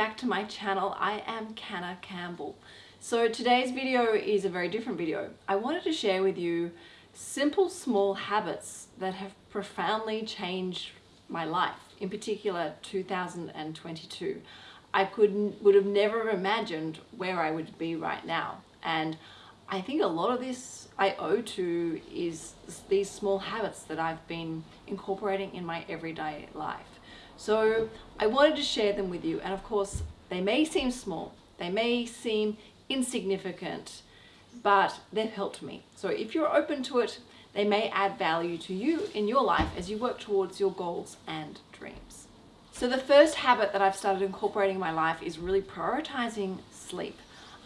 back to my channel. I am Canna Campbell. So today's video is a very different video. I wanted to share with you simple small habits that have profoundly changed my life, in particular 2022. I could would have never imagined where I would be right now. And I think a lot of this I owe to is these small habits that I've been incorporating in my everyday life. So I wanted to share them with you. And of course, they may seem small, they may seem insignificant, but they've helped me. So if you're open to it, they may add value to you in your life as you work towards your goals and dreams. So the first habit that I've started incorporating in my life is really prioritizing sleep.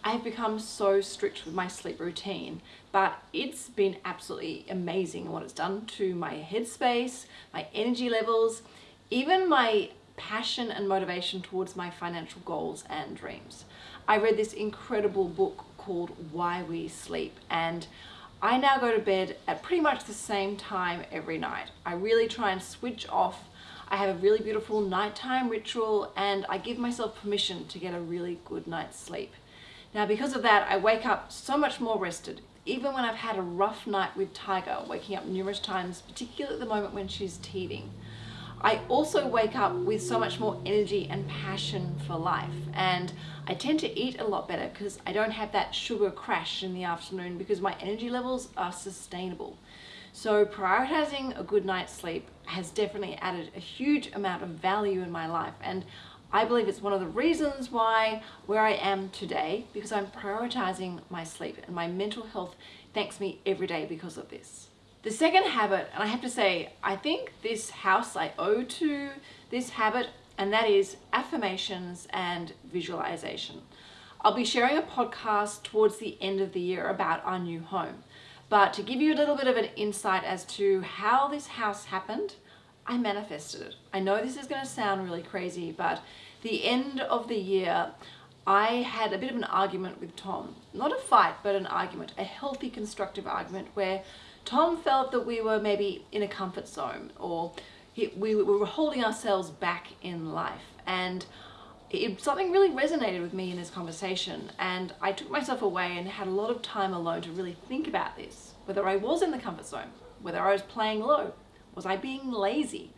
I've become so strict with my sleep routine, but it's been absolutely amazing what it's done to my headspace, my energy levels, even my passion and motivation towards my financial goals and dreams. I read this incredible book called Why We Sleep and I now go to bed at pretty much the same time every night. I really try and switch off. I have a really beautiful nighttime ritual and I give myself permission to get a really good night's sleep. Now because of that, I wake up so much more rested. Even when I've had a rough night with Tiger, waking up numerous times, particularly at the moment when she's teething. I also wake up with so much more energy and passion for life. And I tend to eat a lot better because I don't have that sugar crash in the afternoon because my energy levels are sustainable. So prioritizing a good night's sleep has definitely added a huge amount of value in my life. And I believe it's one of the reasons why where I am today because I'm prioritizing my sleep and my mental health thanks me every day because of this. The second habit, and I have to say, I think this house I owe to this habit, and that is affirmations and visualization. I'll be sharing a podcast towards the end of the year about our new home. But to give you a little bit of an insight as to how this house happened, I manifested it. I know this is going to sound really crazy, but the end of the year, I had a bit of an argument with Tom. Not a fight, but an argument, a healthy, constructive argument where Tom felt that we were maybe in a comfort zone or he, we, we were holding ourselves back in life. And it, something really resonated with me in this conversation. And I took myself away and had a lot of time alone to really think about this. Whether I was in the comfort zone, whether I was playing low, was I being lazy?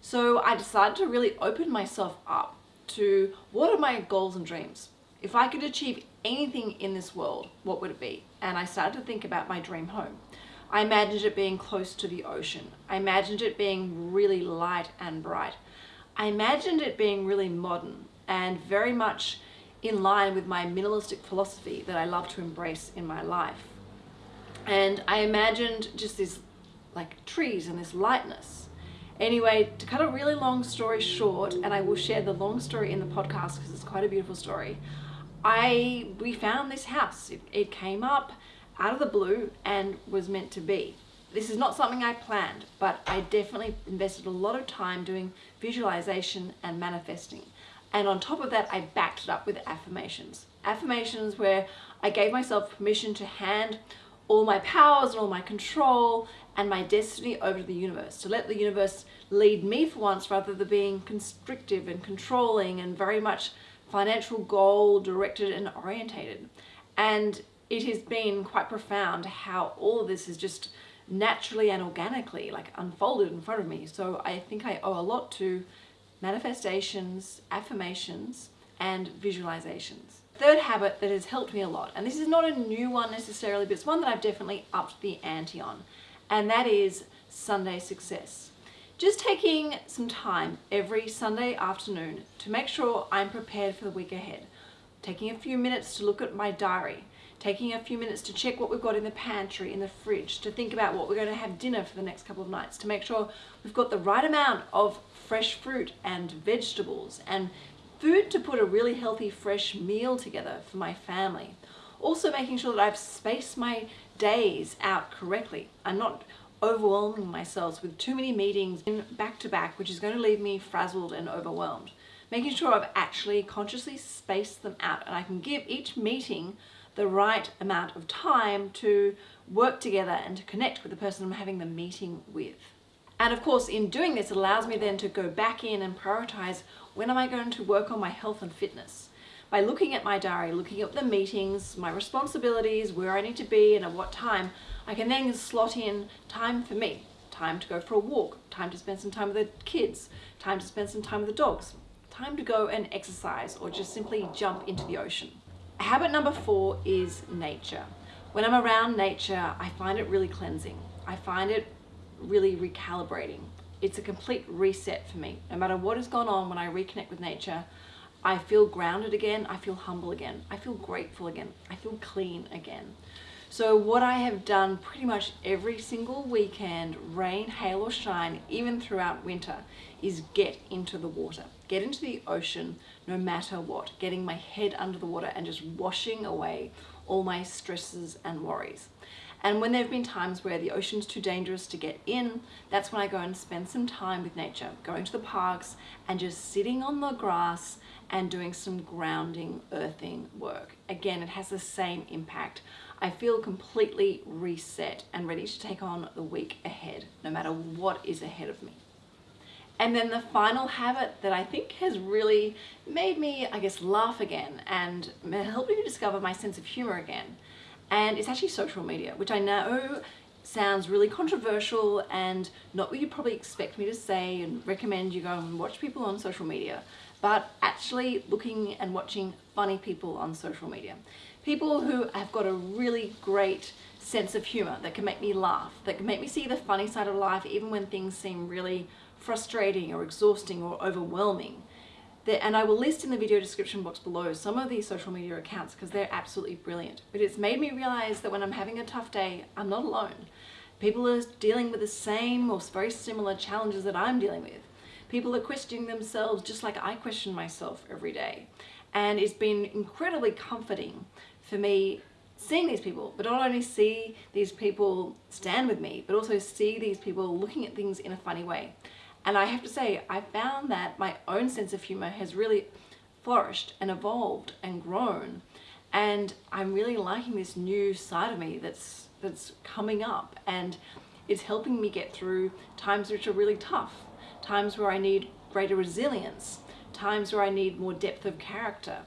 So I decided to really open myself up to what are my goals and dreams? If I could achieve anything in this world, what would it be? And I started to think about my dream home. I imagined it being close to the ocean. I imagined it being really light and bright. I imagined it being really modern and very much in line with my minimalistic philosophy that I love to embrace in my life. And I imagined just this like trees and this lightness. Anyway, to cut a really long story short, and I will share the long story in the podcast because it's quite a beautiful story, I we found this house. It, it came up out of the blue and was meant to be. This is not something I planned, but I definitely invested a lot of time doing visualization and manifesting. And on top of that, I backed it up with affirmations. Affirmations where I gave myself permission to hand all my powers and all my control and my destiny over to the universe, to let the universe lead me for once rather than being constrictive and controlling and very much financial goal directed and orientated. And it has been quite profound how all of this is just naturally and organically like unfolded in front of me. So I think I owe a lot to manifestations, affirmations, and visualizations. Third habit that has helped me a lot, and this is not a new one necessarily, but it's one that I've definitely upped the ante on, and that is Sunday success. Just taking some time every Sunday afternoon to make sure I'm prepared for the week ahead. Taking a few minutes to look at my diary, taking a few minutes to check what we've got in the pantry, in the fridge, to think about what we're going to have dinner for the next couple of nights, to make sure we've got the right amount of fresh fruit and vegetables and food to put a really healthy fresh meal together for my family. Also making sure that I've spaced my days out correctly. I'm not overwhelming myself with too many meetings in back to back, which is going to leave me frazzled and overwhelmed. Making sure I've actually consciously spaced them out and I can give each meeting the right amount of time to work together and to connect with the person I'm having the meeting with. And of course, in doing this, it allows me then to go back in and prioritize when am I going to work on my health and fitness. By looking at my diary, looking at the meetings, my responsibilities, where I need to be and at what time, I can then slot in time for me, time to go for a walk, time to spend some time with the kids, time to spend some time with the dogs, time to go and exercise or just simply jump into the ocean. Habit number four is nature. When I'm around nature, I find it really cleansing. I find it really recalibrating. It's a complete reset for me. No matter what has gone on when I reconnect with nature, I feel grounded again, I feel humble again, I feel grateful again, I feel clean again. So what I have done pretty much every single weekend, rain, hail or shine, even throughout winter, is get into the water. Get into the ocean no matter what. Getting my head under the water and just washing away all my stresses and worries. And when there have been times where the ocean's too dangerous to get in, that's when I go and spend some time with nature, going to the parks and just sitting on the grass and doing some grounding, earthing work. Again, it has the same impact. I feel completely reset and ready to take on the week ahead, no matter what is ahead of me. And then the final habit that I think has really made me, I guess, laugh again and helped me discover my sense of humor again. And it's actually social media, which I know sounds really controversial and not what you probably expect me to say and recommend you go and watch people on social media, but actually looking and watching funny people on social media. People who have got a really great sense of humor that can make me laugh, that can make me see the funny side of life even when things seem really frustrating or exhausting or overwhelming. And I will list in the video description box below some of these social media accounts because they're absolutely brilliant. But it's made me realize that when I'm having a tough day, I'm not alone. People are dealing with the same or very similar challenges that I'm dealing with. People are questioning themselves just like I question myself every day. And it's been incredibly comforting for me seeing these people, but not only see these people stand with me, but also see these people looking at things in a funny way. And I have to say, I found that my own sense of humor has really flourished and evolved and grown. And I'm really liking this new side of me that's, that's coming up and it's helping me get through times which are really tough, times where I need greater resilience, times where I need more depth of character,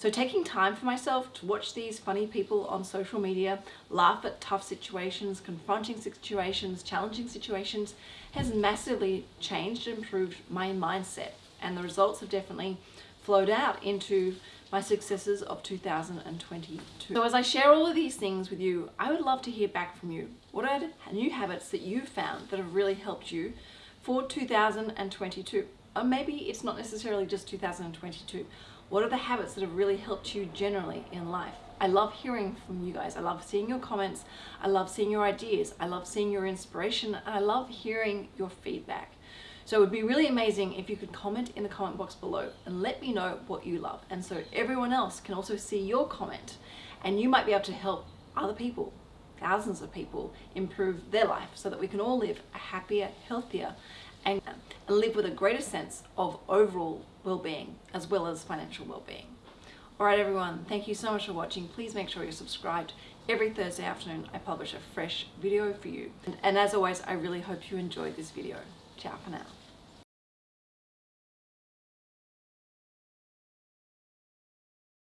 so taking time for myself to watch these funny people on social media, laugh at tough situations, confronting situations, challenging situations, has massively changed and improved my mindset. And the results have definitely flowed out into my successes of 2022. So as I share all of these things with you, I would love to hear back from you. What are new habits that you've found that have really helped you for 2022? Or maybe it's not necessarily just 2022. What are the habits that have really helped you generally in life? I love hearing from you guys. I love seeing your comments. I love seeing your ideas. I love seeing your inspiration. And I love hearing your feedback. So it would be really amazing if you could comment in the comment box below and let me know what you love. And so everyone else can also see your comment and you might be able to help other people, thousands of people, improve their life so that we can all live a happier, healthier, and, live with a greater sense of overall well-being as well as financial well-being. Alright everyone, thank you so much for watching. Please make sure you're subscribed. Every Thursday afternoon I publish a fresh video for you. And, and as always, I really hope you enjoyed this video. Ciao for now.